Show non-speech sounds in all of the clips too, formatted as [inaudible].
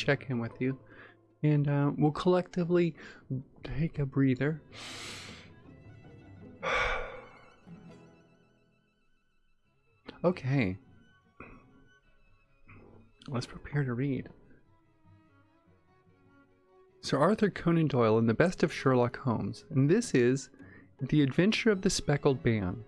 check in with you. And uh, we'll collectively take a breather. [sighs] okay. Let's prepare to read. Sir Arthur Conan Doyle in the best of Sherlock Holmes, and this is The Adventure of the Speckled Band.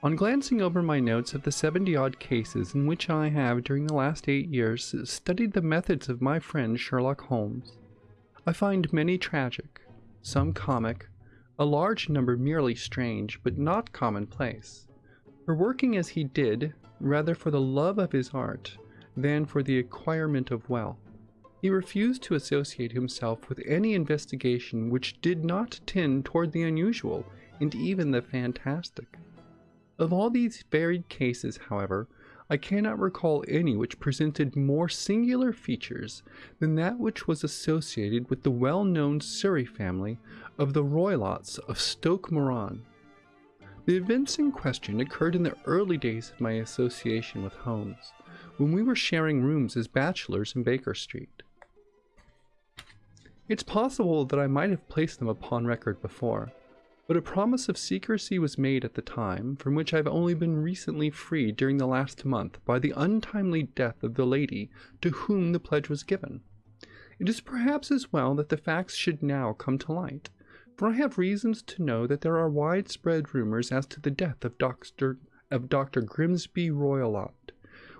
On glancing over my notes of the 70 odd cases in which I have, during the last eight years, studied the methods of my friend Sherlock Holmes, I find many tragic, some comic, a large number merely strange, but not commonplace. For working as he did, rather for the love of his art than for the acquirement of wealth, he refused to associate himself with any investigation which did not tend toward the unusual and even the fantastic. Of all these varied cases, however, I cannot recall any which presented more singular features than that which was associated with the well-known Surrey family of the Roylotts of Stoke Moran. The events in question occurred in the early days of my association with Holmes, when we were sharing rooms as bachelors in Baker Street. It's possible that I might have placed them upon record before, but a promise of secrecy was made at the time, from which I've only been recently freed during the last month by the untimely death of the lady to whom the pledge was given. It is perhaps as well that the facts should now come to light, for I have reasons to know that there are widespread rumors as to the death of Dr. of Dr. Grimesby Roylott,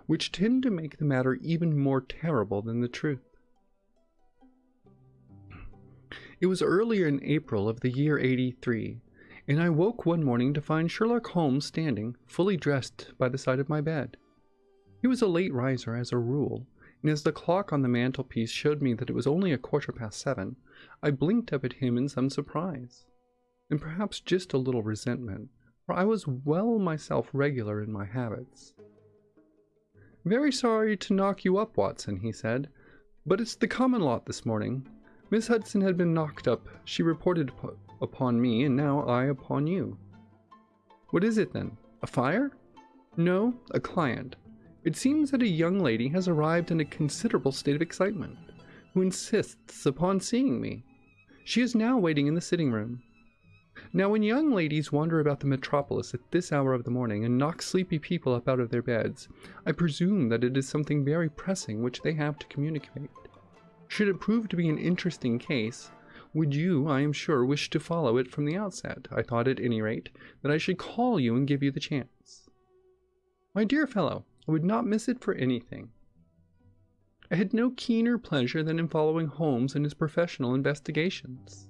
which tend to make the matter even more terrible than the truth. It was earlier in April of the year 83, and I woke one morning to find Sherlock Holmes standing, fully dressed, by the side of my bed. He was a late riser as a rule, and as the clock on the mantelpiece showed me that it was only a quarter past seven, I blinked up at him in some surprise, and perhaps just a little resentment, for I was well myself regular in my habits. Very sorry to knock you up, Watson, he said, but it's the common lot this morning. Miss Hudson had been knocked up. She reported upon me, and now I upon you. What is it then? A fire? No, a client. It seems that a young lady has arrived in a considerable state of excitement, who insists upon seeing me. She is now waiting in the sitting room. Now, when young ladies wander about the metropolis at this hour of the morning and knock sleepy people up out of their beds, I presume that it is something very pressing which they have to communicate. Should it prove to be an interesting case, would you, I am sure, wish to follow it from the outset? I thought at any rate that I should call you and give you the chance. My dear fellow, I would not miss it for anything. I had no keener pleasure than in following Holmes in his professional investigations,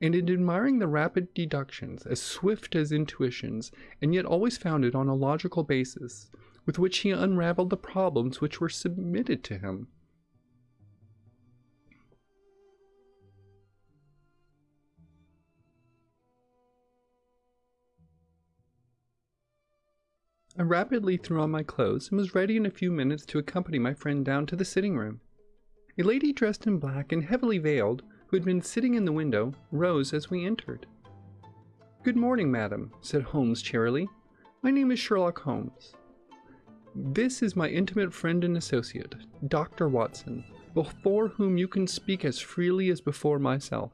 and in admiring the rapid deductions, as swift as intuitions, and yet always founded on a logical basis, with which he unraveled the problems which were submitted to him I rapidly threw on my clothes and was ready in a few minutes to accompany my friend down to the sitting room. A lady dressed in black and heavily veiled, who had been sitting in the window, rose as we entered. Good morning, madam, said Holmes cheerily. My name is Sherlock Holmes. This is my intimate friend and associate, Dr. Watson, before whom you can speak as freely as before myself.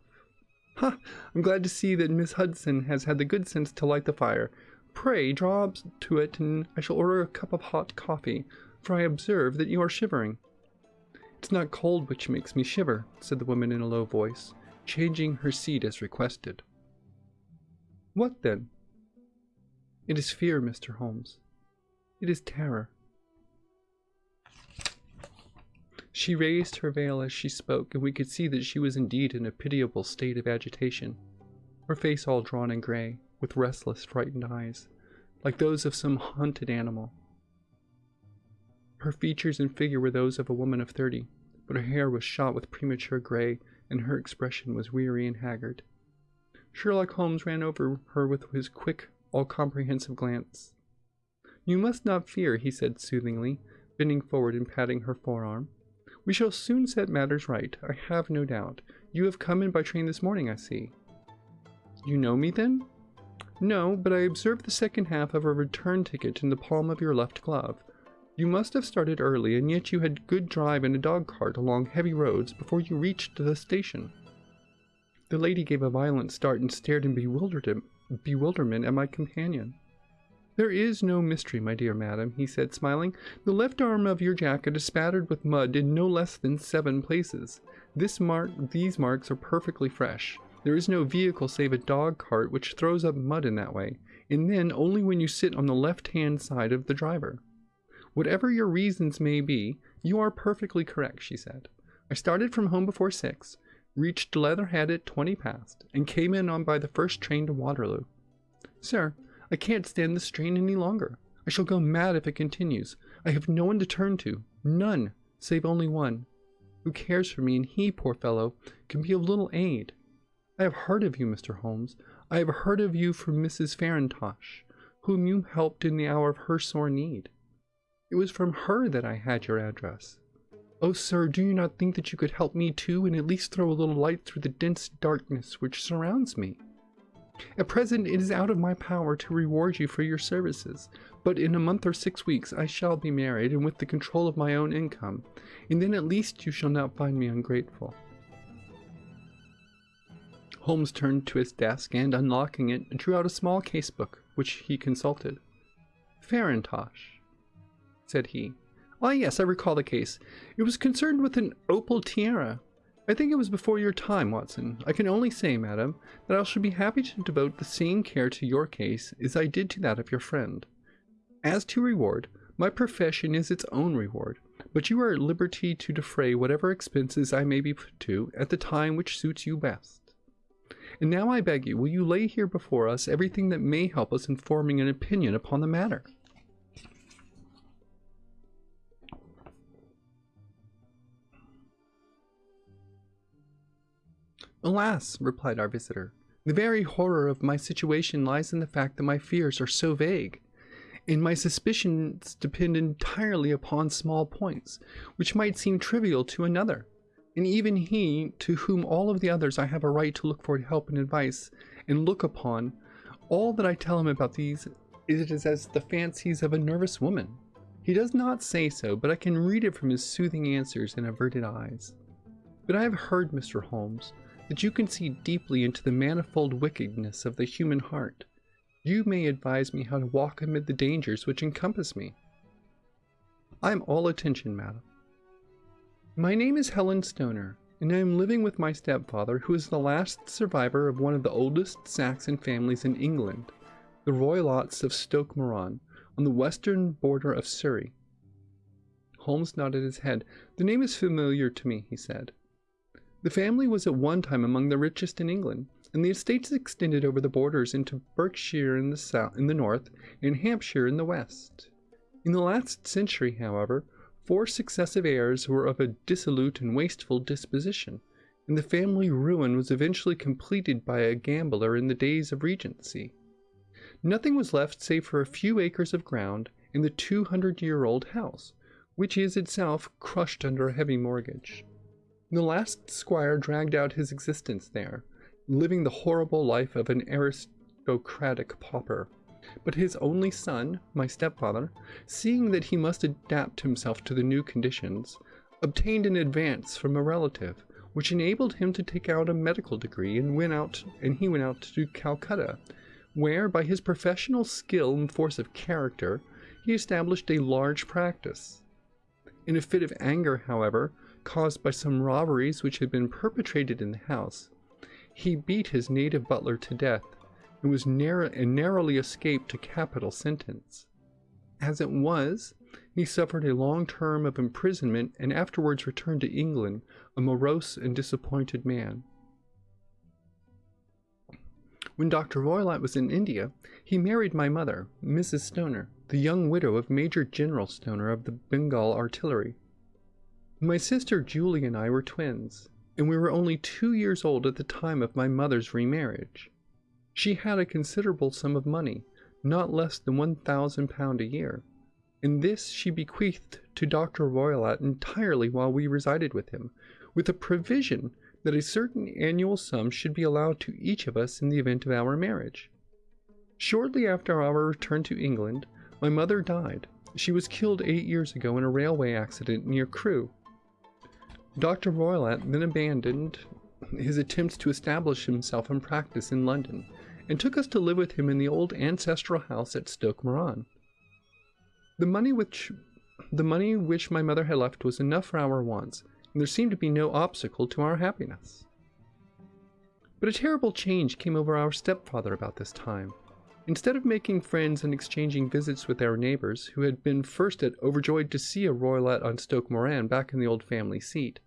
Ha! I'm glad to see that Miss Hudson has had the good sense to light the fire, Pray draw up to it, and I shall order a cup of hot coffee, for I observe that you are shivering. It's not cold which makes me shiver, said the woman in a low voice, changing her seat as requested. What then? It is fear, Mr. Holmes. It is terror. She raised her veil as she spoke, and we could see that she was indeed in a pitiable state of agitation, her face all drawn and gray with restless, frightened eyes, like those of some hunted animal. Her features and figure were those of a woman of thirty, but her hair was shot with premature gray, and her expression was weary and haggard. Sherlock Holmes ran over her with his quick, all-comprehensive glance. You must not fear, he said soothingly, bending forward and patting her forearm. We shall soon set matters right, I have no doubt. You have come in by train this morning, I see. You know me, then? No, but I observed the second half of a return ticket in the palm of your left glove. You must have started early, and yet you had good drive in a dog cart along heavy roads before you reached the station. The lady gave a violent start and stared in bewilderment at my companion. There is no mystery, my dear madam, he said, smiling. The left arm of your jacket is spattered with mud in no less than seven places. This mark, these marks are perfectly fresh. There is no vehicle save a dog cart which throws up mud in that way, and then only when you sit on the left-hand side of the driver. Whatever your reasons may be, you are perfectly correct, she said. I started from home before six, reached Leatherhead at twenty past, and came in on by the first train to Waterloo. Sir, I can't stand the strain any longer. I shall go mad if it continues. I have no one to turn to, none, save only one, who cares for me, and he, poor fellow, can be of little aid. I have heard of you, Mr. Holmes. I have heard of you from Mrs. Farintosh, whom you helped in the hour of her sore need. It was from her that I had your address. Oh, sir, do you not think that you could help me too, and at least throw a little light through the dense darkness which surrounds me? At present it is out of my power to reward you for your services, but in a month or six weeks I shall be married and with the control of my own income, and then at least you shall not find me ungrateful. Holmes turned to his desk and, unlocking it, drew out a small casebook, which he consulted. Farintosh, said he. Ah, yes, I recall the case. It was concerned with an opal tiara, I think it was before your time, Watson. I can only say, madam, that I shall be happy to devote the same care to your case as I did to that of your friend. As to reward, my profession is its own reward, but you are at liberty to defray whatever expenses I may be put to at the time which suits you best. And now I beg you, will you lay here before us everything that may help us in forming an opinion upon the matter? Alas, replied our visitor, the very horror of my situation lies in the fact that my fears are so vague, and my suspicions depend entirely upon small points, which might seem trivial to another. And even he, to whom all of the others I have a right to look for help and advice, and look upon, all that I tell him about these is as the fancies of a nervous woman. He does not say so, but I can read it from his soothing answers and averted eyes. But I have heard, Mr. Holmes, that you can see deeply into the manifold wickedness of the human heart. You may advise me how to walk amid the dangers which encompass me. I am all attention, madam. My name is Helen Stoner, and I am living with my stepfather, who is the last survivor of one of the oldest Saxon families in England, the Roylotts of Stoke Moran, on the western border of Surrey. Holmes nodded his head. The name is familiar to me, he said. The family was at one time among the richest in England, and the estates extended over the borders into Berkshire in the south, in the north, and Hampshire in the west. In the last century, however, four successive heirs were of a dissolute and wasteful disposition, and the family ruin was eventually completed by a gambler in the days of Regency. Nothing was left save for a few acres of ground and the 200-year-old house, which is itself crushed under a heavy mortgage. The last squire dragged out his existence there, living the horrible life of an aristocratic pauper. But his only son, my stepfather, seeing that he must adapt himself to the new conditions, obtained an advance from a relative, which enabled him to take out a medical degree and went out and he went out to Calcutta, where by his professional skill and force of character he established a large practice. In a fit of anger, however, caused by some robberies which had been perpetrated in the house. He beat his native butler to death and was and narrowly escaped a capital sentence. As it was, he suffered a long term of imprisonment and afterwards returned to England a morose and disappointed man. When Dr. Roylott was in India, he married my mother, Mrs. Stoner, the young widow of Major General Stoner of the Bengal Artillery. My sister Julie and I were twins, and we were only two years old at the time of my mother's remarriage. She had a considerable sum of money, not less than one thousand pound a year, and this she bequeathed to Dr. Roylott entirely while we resided with him, with a provision that a certain annual sum should be allowed to each of us in the event of our marriage. Shortly after our return to England, my mother died, She was killed eight years ago in a railway accident near Crewe. Dr. Roylott then abandoned his attempts to establish himself in practice in London and took us to live with him in the old ancestral house at Stoke Moran. The money which the money which my mother had left was enough for our wants, and there seemed to be no obstacle to our happiness. But a terrible change came over our stepfather about this time. Instead of making friends and exchanging visits with our neighbors, who had been first at overjoyed to see a Roylott on Stoke Moran back in the old family seat,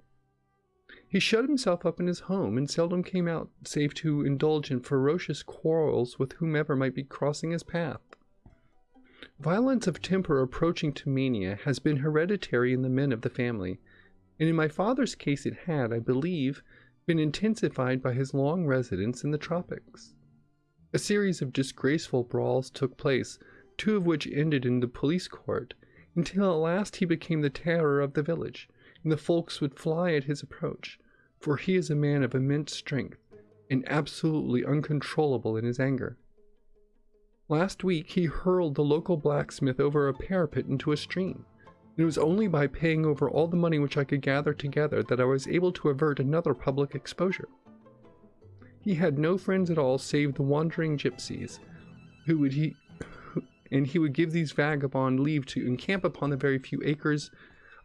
he shut himself up in his home and seldom came out save to indulge in ferocious quarrels with whomever might be crossing his path. Violence of temper approaching to mania has been hereditary in the men of the family, and in my father's case it had, I believe, been intensified by his long residence in the tropics. A series of disgraceful brawls took place, two of which ended in the police court, until at last he became the terror of the village, and the folks would fly at his approach, for he is a man of immense strength, and absolutely uncontrollable in his anger. Last week he hurled the local blacksmith over a parapet into a stream, it was only by paying over all the money which I could gather together that I was able to avert another public exposure. He had no friends at all save the wandering gypsies, who would he and he would give these vagabond leave to encamp upon the very few acres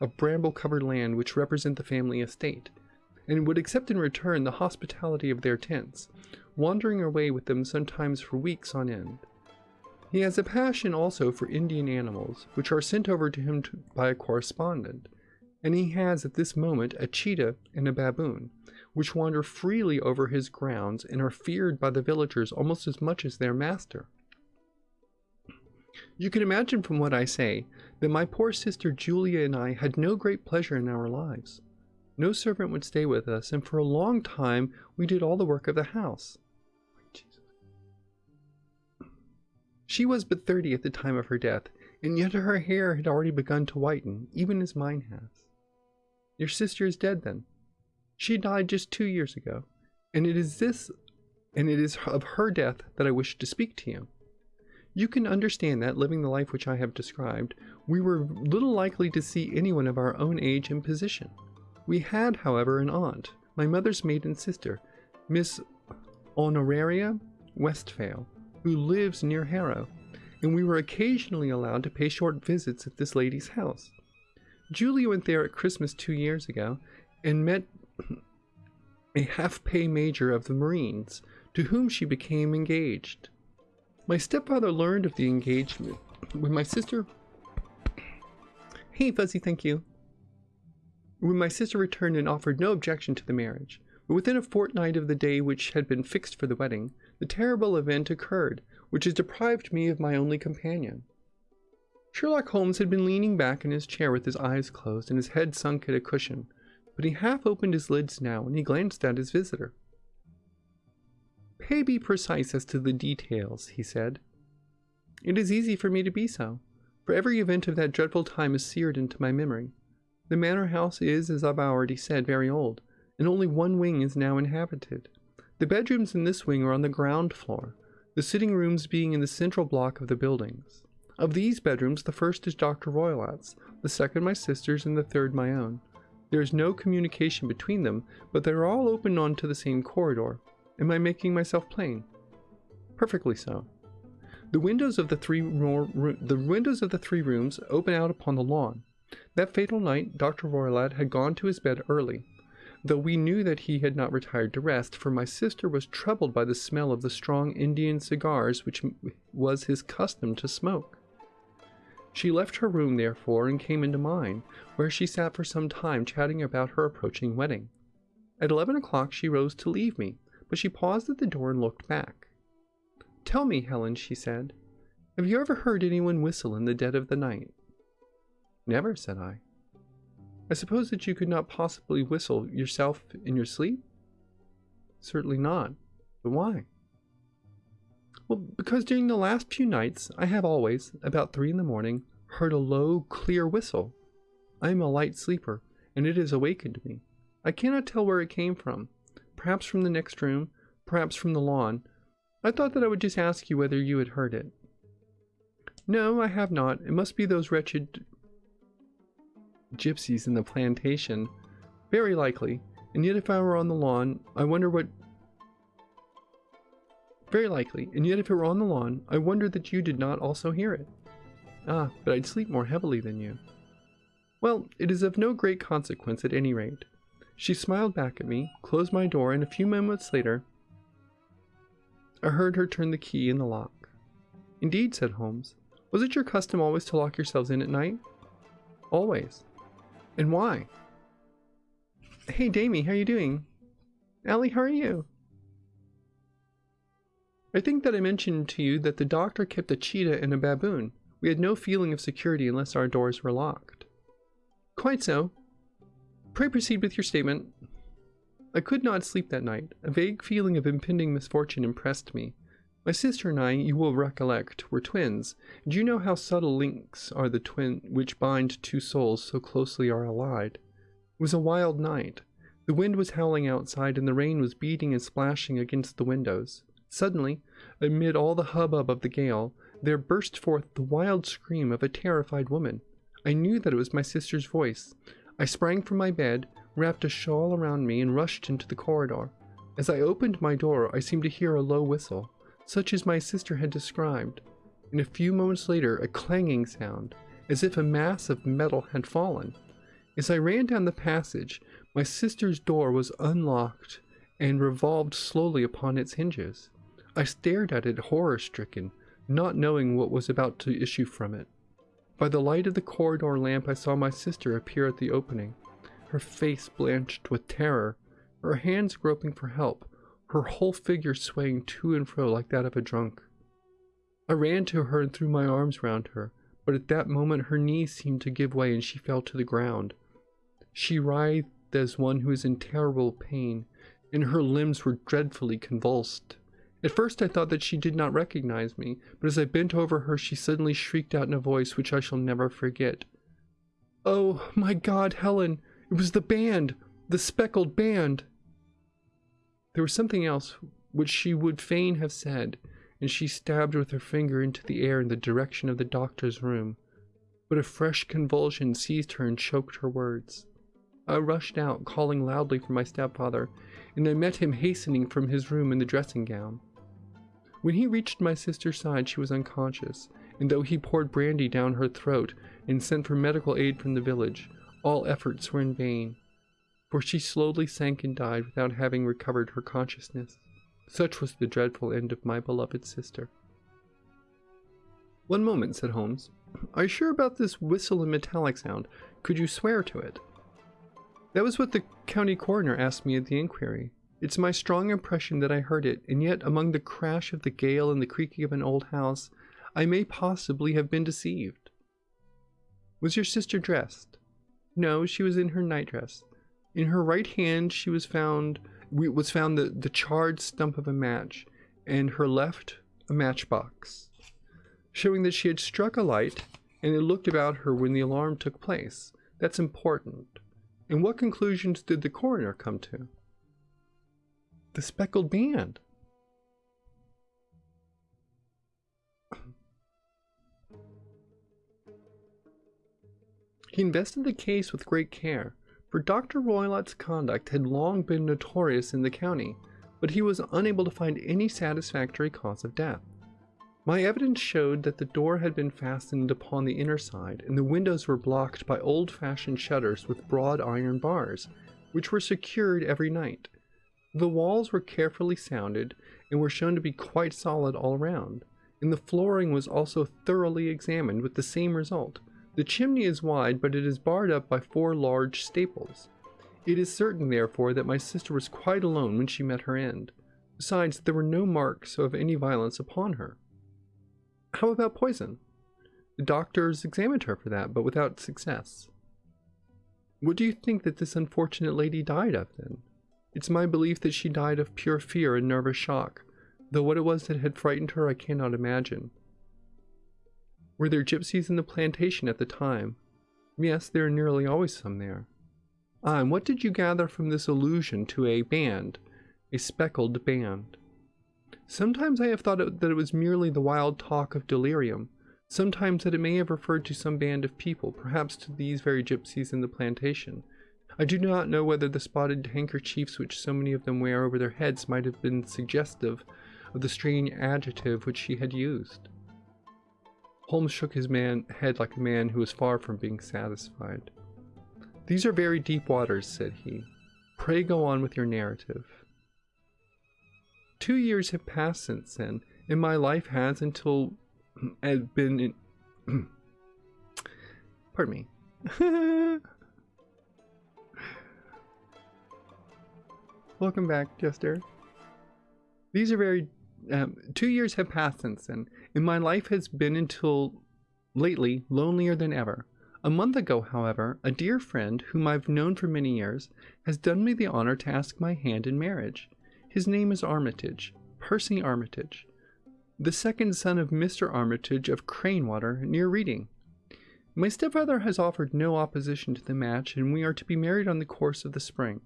of bramble-covered land which represent the family estate, and would accept in return the hospitality of their tents, wandering away with them sometimes for weeks on end. He has a passion also for Indian animals, which are sent over to him to, by a correspondent, and he has at this moment a cheetah and a baboon, which wander freely over his grounds and are feared by the villagers almost as much as their master. You can imagine from what I say that my poor sister Julia and I had no great pleasure in our lives. No servant would stay with us, and for a long time we did all the work of the house. She was but thirty at the time of her death, and yet her hair had already begun to whiten, even as mine has. Your sister is dead then. She died just two years ago, and it is this, and it is of her death that I wish to speak to you. You can understand that, living the life which I have described, we were little likely to see anyone of our own age and position. We had, however, an aunt, my mother's maiden sister, Miss Honoraria Westphail, who lives near Harrow, and we were occasionally allowed to pay short visits at this lady's house. Julia went there at Christmas two years ago, and met a half-pay major of the Marines, to whom she became engaged. My stepfather learned of the engagement when my sister... Hey, Fuzzy, thank you. When my sister returned and offered no objection to the marriage, but within a fortnight of the day which had been fixed for the wedding, the terrible event occurred, which has deprived me of my only companion. Sherlock Holmes had been leaning back in his chair with his eyes closed and his head sunk in a cushion, but he half opened his lids now and he glanced at his visitor. Pray be precise as to the details, he said. It is easy for me to be so, for every event of that dreadful time is seared into my memory. The manor house is, as I've already said, very old, and only one wing is now inhabited. The bedrooms in this wing are on the ground floor, the sitting rooms being in the central block of the buildings. Of these bedrooms, the first is Dr. Roylott's, the second my sister's, and the third my own. There is no communication between them, but they are all open onto the same corridor. Am I making myself plain? Perfectly so. The windows of the three the windows of the three rooms open out upon the lawn. That fatal night, Dr. Roylott had gone to his bed early, though we knew that he had not retired to rest, for my sister was troubled by the smell of the strong Indian cigars which was his custom to smoke. She left her room, therefore, and came into mine, where she sat for some time chatting about her approaching wedding. At eleven o'clock she rose to leave me, but she paused at the door and looked back. Tell me, Helen, she said, have you ever heard anyone whistle in the dead of the night? Never, said I. I suppose that you could not possibly whistle yourself in your sleep? Certainly not. But why? Well, because during the last few nights, I have always, about three in the morning, heard a low, clear whistle. I am a light sleeper, and it has awakened me. I cannot tell where it came from. Perhaps from the next room, perhaps from the lawn. I thought that I would just ask you whether you had heard it. No, I have not. It must be those wretched gypsies in the plantation. Very likely. And yet if I were on the lawn, I wonder what... Very likely. And yet if it were on the lawn, I wonder that you did not also hear it. Ah, but I'd sleep more heavily than you. Well, it is of no great consequence at any rate. She smiled back at me, closed my door, and a few moments later, I heard her turn the key in the lock. Indeed, said Holmes. Was it your custom always to lock yourselves in at night? Always. And why? Hey, Damie, how are you doing? Allie, how are you? I think that I mentioned to you that the doctor kept a cheetah and a baboon. We had no feeling of security unless our doors were locked. Quite so. Pray proceed with your statement. I could not sleep that night. A vague feeling of impending misfortune impressed me. My sister and I, you will recollect, were twins. Do you know how subtle links are the twin which bind two souls so closely are allied? It was a wild night. The wind was howling outside and the rain was beating and splashing against the windows. Suddenly, amid all the hubbub of the gale, there burst forth the wild scream of a terrified woman. I knew that it was my sister's voice. I sprang from my bed, wrapped a shawl around me, and rushed into the corridor. As I opened my door, I seemed to hear a low whistle, such as my sister had described, and a few moments later a clanging sound, as if a mass of metal had fallen. As I ran down the passage, my sister's door was unlocked and revolved slowly upon its hinges. I stared at it horror stricken, not knowing what was about to issue from it. By the light of the corridor lamp, I saw my sister appear at the opening, her face blanched with terror, her hands groping for help, her whole figure swaying to and fro like that of a drunk. I ran to her and threw my arms round her, but at that moment her knees seemed to give way and she fell to the ground. She writhed as one who is in terrible pain, and her limbs were dreadfully convulsed. At first I thought that she did not recognize me, but as I bent over her she suddenly shrieked out in a voice which I shall never forget. Oh, my God, Helen! It was the band! The speckled band! There was something else which she would fain have said, and she stabbed with her finger into the air in the direction of the doctor's room. But a fresh convulsion seized her and choked her words. I rushed out, calling loudly for my stepfather, and I met him hastening from his room in the dressing gown. When he reached my sister's side, she was unconscious, and though he poured brandy down her throat and sent for medical aid from the village, all efforts were in vain, for she slowly sank and died without having recovered her consciousness. Such was the dreadful end of my beloved sister. One moment, said Holmes. Are you sure about this whistle and metallic sound? Could you swear to it? That was what the county coroner asked me at the inquiry. It's my strong impression that I heard it, and yet among the crash of the gale and the creaking of an old house, I may possibly have been deceived. Was your sister dressed? No, she was in her nightdress. In her right hand she was found was found the, the charred stump of a match, and her left a matchbox, showing that she had struck a light and had looked about her when the alarm took place. That's important. And what conclusions did the coroner come to? The speckled band. He invested the case with great care, for Dr. Roylott's conduct had long been notorious in the county, but he was unable to find any satisfactory cause of death. My evidence showed that the door had been fastened upon the inner side, and the windows were blocked by old-fashioned shutters with broad iron bars, which were secured every night. The walls were carefully sounded and were shown to be quite solid all round, and the flooring was also thoroughly examined with the same result. The chimney is wide, but it is barred up by four large staples. It is certain, therefore, that my sister was quite alone when she met her end. Besides, there were no marks of any violence upon her. How about poison? The doctors examined her for that, but without success. What do you think that this unfortunate lady died of, then? It's my belief that she died of pure fear and nervous shock, though what it was that had frightened her I cannot imagine. Were there gypsies in the plantation at the time? Yes, there are nearly always some there. Ah, and what did you gather from this allusion to a band, a speckled band? Sometimes I have thought that it was merely the wild talk of delirium, Sometimes that it may have referred to some band of people, perhaps to these very gypsies in the plantation. I do not know whether the spotted handkerchiefs which so many of them wear over their heads might have been suggestive of the strange adjective which she had used. Holmes shook his man head like a man who was far from being satisfied. These are very deep waters, said he. Pray go on with your narrative. Two years have passed since then, and my life has until [clears throat] had been in [clears throat] pardon me. [laughs] Welcome back, Jester. These are very um, two years have passed since then, and my life has been until lately lonelier than ever. A month ago, however, a dear friend, whom I've known for many years, has done me the honor to ask my hand in marriage. His name is Armitage, Percy Armitage, the second son of Mr. Armitage of Cranewater, near Reading. My stepfather has offered no opposition to the match, and we are to be married on the course of the spring.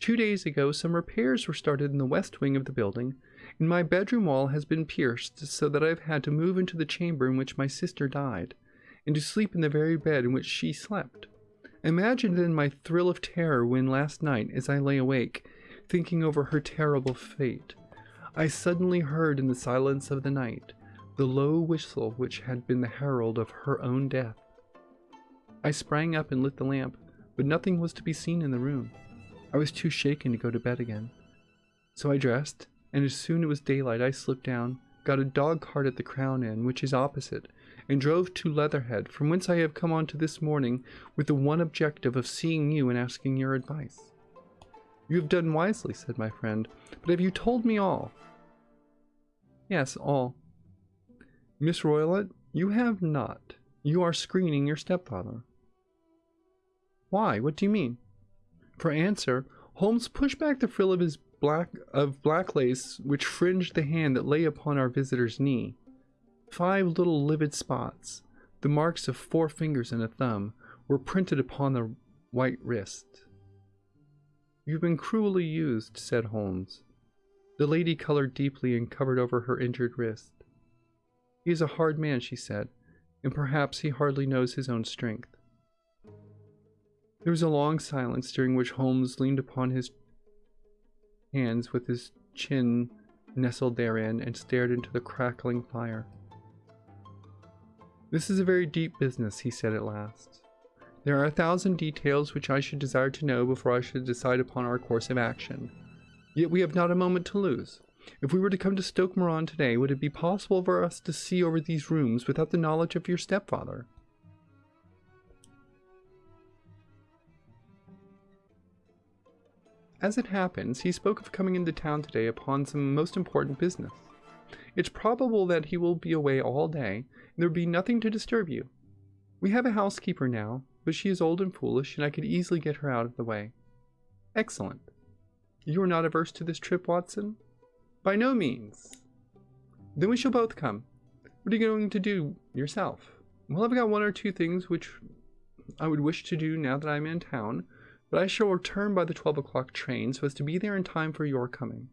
Two days ago, some repairs were started in the west wing of the building, and my bedroom wall has been pierced so that I have had to move into the chamber in which my sister died, and to sleep in the very bed in which she slept. Imagine then my thrill of terror when last night, as I lay awake, thinking over her terrible fate, I suddenly heard in the silence of the night the low whistle which had been the herald of her own death. I sprang up and lit the lamp, but nothing was to be seen in the room. I was too shaken to go to bed again. So I dressed and as soon as it was daylight I slipped down, got a dog cart at the Crown Inn, which is opposite, and drove to Leatherhead, from whence I have come on to this morning with the one objective of seeing you and asking your advice. You have done wisely, said my friend, but have you told me all? Yes, all. Miss Roylott, you have not. You are screening your stepfather. Why? What do you mean? For answer, Holmes pushed back the frill of his black of black lace which fringed the hand that lay upon our visitor's knee. Five little livid spots, the marks of four fingers and a thumb, were printed upon the white wrist. You've been cruelly used, said Holmes. The lady colored deeply and covered over her injured wrist. He is a hard man, she said, and perhaps he hardly knows his own strength. There was a long silence during which Holmes leaned upon his hands with his chin nestled therein and stared into the crackling fire. This is a very deep business, he said at last. There are a thousand details which I should desire to know before I should decide upon our course of action. Yet we have not a moment to lose. If we were to come to Stoke Moran today, would it be possible for us to see over these rooms without the knowledge of your stepfather? As it happens, he spoke of coming into town today upon some most important business. It's probable that he will be away all day, and there will be nothing to disturb you. We have a housekeeper now, but she is old and foolish, and I could easily get her out of the way. Excellent. You are not averse to this trip, Watson? By no means. Then we shall both come. What are you going to do yourself? Well, I've got one or two things which I would wish to do now that I'm in town, but I shall return by the 12 o'clock train so as to be there in time for your coming.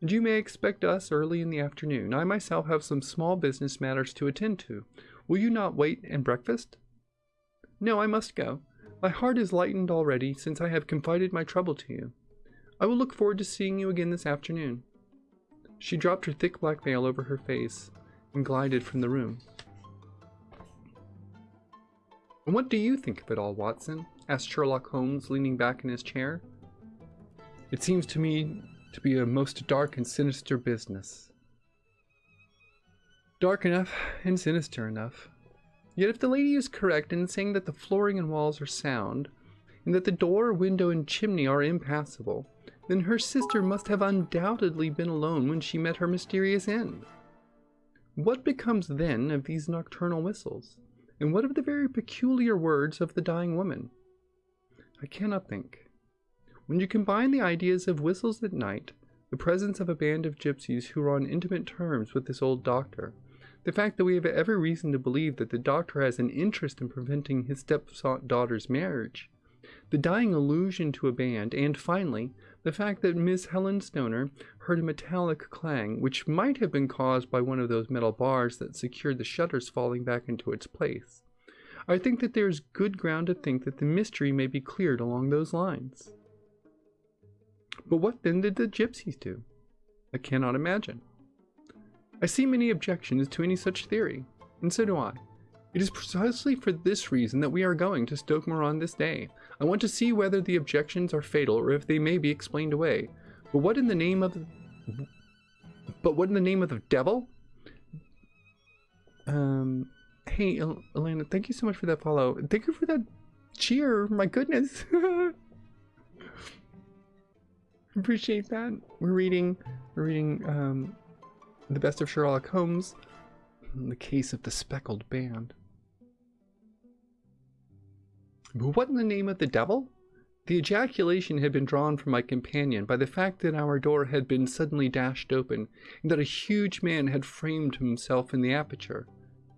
And you may expect us early in the afternoon. I myself have some small business matters to attend to. Will you not wait and breakfast? No, I must go. My heart is lightened already since I have confided my trouble to you. I will look forward to seeing you again this afternoon. She dropped her thick black veil over her face and glided from the room. And what do you think of it all, Watson? asked Sherlock Holmes, leaning back in his chair. It seems to me to be a most dark and sinister business. Dark enough and sinister enough. Yet if the lady is correct in saying that the flooring and walls are sound, and that the door, window, and chimney are impassable, then her sister must have undoubtedly been alone when she met her mysterious end. What becomes then of these nocturnal whistles? And what of the very peculiar words of the dying woman? I cannot think. When you combine the ideas of whistles at night, the presence of a band of gypsies who are on intimate terms with this old doctor, the fact that we have every reason to believe that the doctor has an interest in preventing his stepdaughter's marriage, the dying allusion to a band, and finally, the fact that Miss Helen Stoner heard a metallic clang, which might have been caused by one of those metal bars that secured the shutters falling back into its place. I think that there is good ground to think that the mystery may be cleared along those lines. But what then did the gypsies do? I cannot imagine. I see many objections to any such theory, and so do I. It is precisely for this reason that we are going to Stoke Moran this day. I want to see whether the objections are fatal or if they may be explained away. But what in the name of the... But what in the name of the devil? Um, hey, El Elena, thank you so much for that follow. Thank you for that cheer. My goodness. [laughs] Appreciate that. We're reading, we're reading, um, the best of Sherlock Holmes, the case of the speckled band. What in the name of the devil? The ejaculation had been drawn from my companion by the fact that our door had been suddenly dashed open, and that a huge man had framed himself in the aperture.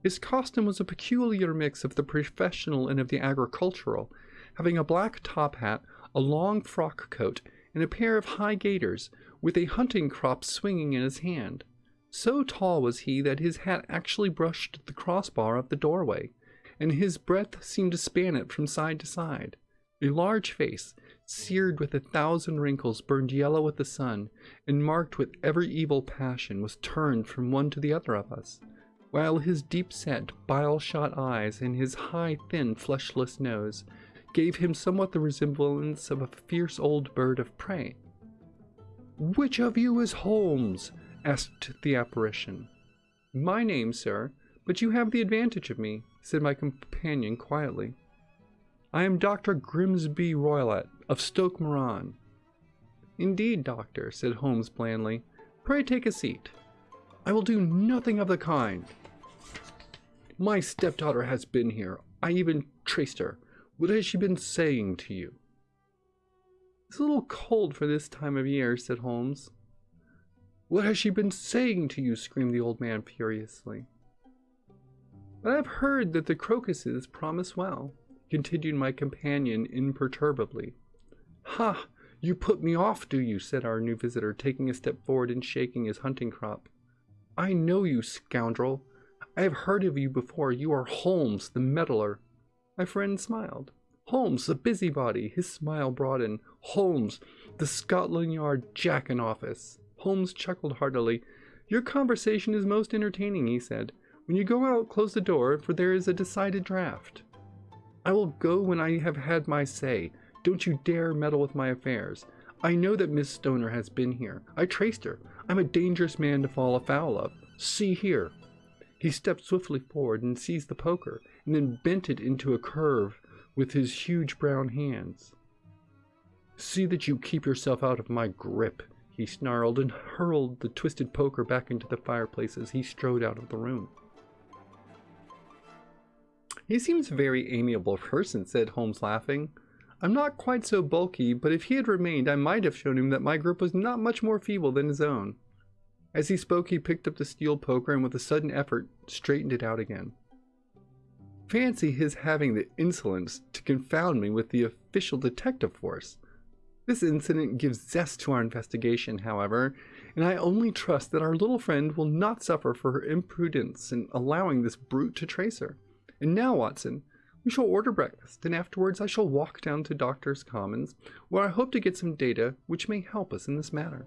His costume was a peculiar mix of the professional and of the agricultural, having a black top hat, a long frock coat, and a pair of high gaiters, with a hunting crop swinging in his hand. So tall was he that his hat actually brushed the crossbar of the doorway and his breadth seemed to span it from side to side. A large face, seared with a thousand wrinkles, burned yellow with the sun, and marked with every evil passion, was turned from one to the other of us, while his deep-set, bile-shot eyes and his high, thin, fleshless nose gave him somewhat the resemblance of a fierce old bird of prey. Which of you is Holmes? asked the apparition. My name, sir, but you have the advantage of me, said my companion quietly. I am Dr. Grimesby Roylott of Stoke Moran. Indeed, doctor, said Holmes blandly. Pray take a seat. I will do nothing of the kind. My stepdaughter has been here. I even traced her. What has she been saying to you? It's a little cold for this time of year, said Holmes. What has she been saying to you? screamed the old man furiously. But I've heard that the crocuses promise well, continued my companion imperturbably. Ha! You put me off, do you? said our new visitor, taking a step forward and shaking his hunting crop. I know you, scoundrel. I have heard of you before. You are Holmes, the meddler. My friend smiled. Holmes, the busybody. His smile broadened. Holmes, the Scotland Yard jack in office. Holmes chuckled heartily. Your conversation is most entertaining, he said. When you go out, close the door, for there is a decided draft. I will go when I have had my say. Don't you dare meddle with my affairs. I know that Miss Stoner has been here. I traced her. I'm a dangerous man to fall afoul of. See here. He stepped swiftly forward and seized the poker, and then bent it into a curve with his huge brown hands. See that you keep yourself out of my grip, he snarled and hurled the twisted poker back into the fireplace as he strode out of the room. He seems a very amiable person, said Holmes laughing. I'm not quite so bulky, but if he had remained, I might have shown him that my grip was not much more feeble than his own. As he spoke, he picked up the steel poker and with a sudden effort, straightened it out again. Fancy his having the insolence to confound me with the official detective force. This incident gives zest to our investigation, however, and I only trust that our little friend will not suffer for her imprudence in allowing this brute to trace her. And now, Watson, we shall order breakfast, and afterwards I shall walk down to Doctor's Commons, where I hope to get some data which may help us in this matter.